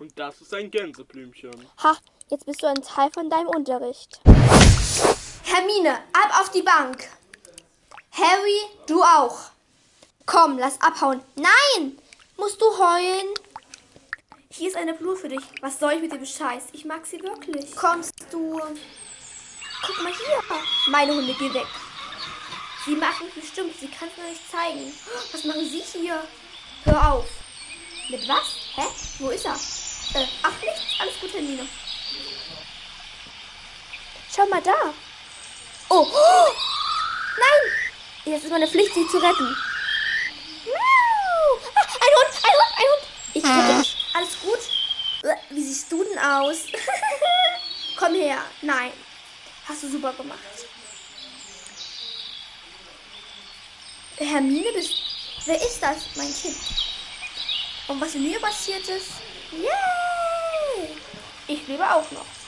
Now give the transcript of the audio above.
Und das ist ein Gänseblümchen. Ha, jetzt bist du ein Teil von deinem Unterricht. Hermine, ab auf die Bank. Harry, du auch. Komm, lass abhauen. Nein! Musst du heulen? Hier ist eine Blume für dich. Was soll ich mit dem Scheiß? Ich mag sie wirklich. Kommst du? Guck mal hier. Meine Hunde, geh weg. Sie mag mich bestimmt. Sie kann es mir nicht zeigen. Was machen Sie hier? Hör auf. Mit was? Hä? Wo ist er? Äh, ach, nichts. Alles gut, Hermine. Schau mal da. Oh. oh. Nein! Jetzt ist meine Pflicht, sie zu retten. Miau. Ah, ein Hund, ein Hund, ein Hund. Ich rette dich. Alles gut? Äh, Wie siehst du denn aus? Komm her. Nein. Hast du super gemacht. Hermine, bist. Wer ist das? Mein Kind. Und was mir passiert ist? Lebe auch noch.